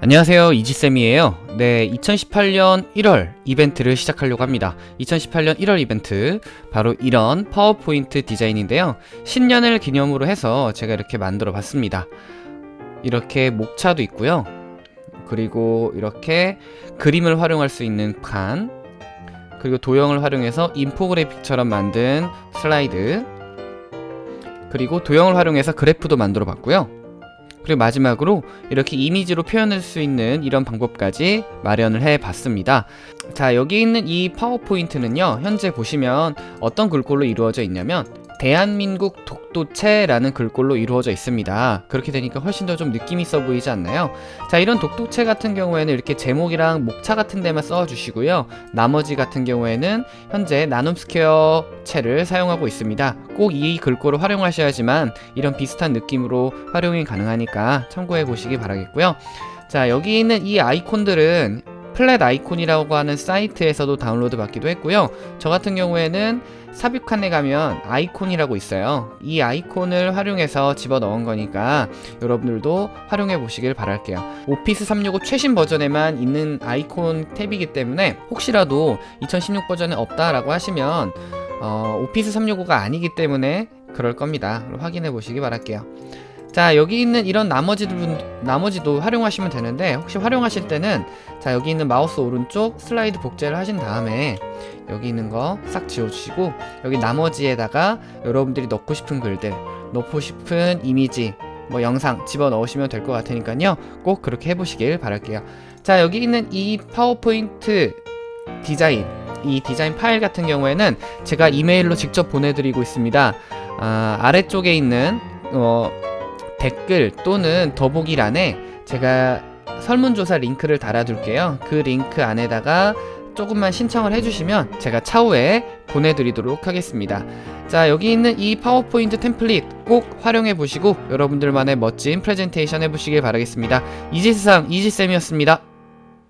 안녕하세요. 이지쌤이에요. 네 2018년 1월 이벤트를 시작하려고 합니다. 2018년 1월 이벤트 바로 이런 파워포인트 디자인인데요. 신년을 기념으로 해서 제가 이렇게 만들어 봤습니다. 이렇게 목차도 있고요. 그리고 이렇게 그림을 활용할 수 있는 칸 그리고 도형을 활용해서 인포그래픽처럼 만든 슬라이드 그리고 도형을 활용해서 그래프도 만들어 봤고요 그리고 마지막으로 이렇게 이미지로 표현할 수 있는 이런 방법까지 마련을 해 봤습니다. 자 여기 있는 이 파워포인트는요 현재 보시면 어떤 글꼴로 이루어져 있냐면 대한민국 독도체라는 글꼴로 이루어져 있습니다. 그렇게 되니까 훨씬 더 좀 느낌 있어 보이지 않나요? 자 이런 독도체 같은 경우에는 이렇게 제목이랑 목차 같은 데만 써 주시고요. 나머지 같은 경우에는 현재 나눔 스퀘어 체를 사용하고 있습니다. 꼭 이 글꼴을 활용하셔야지만 이런 비슷한 느낌으로 활용이 가능하니까 참고해 보시기 바라겠고요. 자 여기 있는 이 아이콘들은 플랫 아이콘이라고 하는 사이트에서도 다운로드 받기도 했고요. 저 같은 경우에는 삽입칸에 가면 아이콘이라고 있어요. 이 아이콘을 활용해서 집어넣은 거니까 여러분들도 활용해 보시길 바랄게요. 오피스 365 최신 버전에만 있는 아이콘 탭이기 때문에 혹시라도 2016 버전에 없다라고 하시면 어, 오피스 365가 아니기 때문에 그럴 겁니다. 확인해 보시기 바랄게요 자 여기 있는 이런 나머지도, 나머지도 활용하시면 되는데 혹시 활용하실 때는 자 여기 있는 마우스 오른쪽 슬라이드 복제를 하신 다음에 여기 있는 거 싹 지워주시고 여기 나머지에다가 여러분들이 넣고 싶은 글들 넣고 싶은 이미지 뭐 영상 집어넣으시면 될 것 같으니까요. 꼭 그렇게 해보시길 바랄게요. 자 여기 있는 이 파워포인트 디자인 이 디자인 파일 같은 경우에는 제가 이메일로 직접 보내드리고 있습니다. 아, 아래쪽에 있는 어, 댓글 또는 더보기란에 제가 설문조사 링크를 달아둘게요. 그 링크 안에다가 조금만 신청을 해주시면 제가 차후에 보내드리도록 하겠습니다. 자 여기 있는 이 파워포인트 템플릿 꼭 활용해 보시고 여러분들만의 멋진 프레젠테이션 해보시길 바라겠습니다. 이지스상 이지쌤이었습니다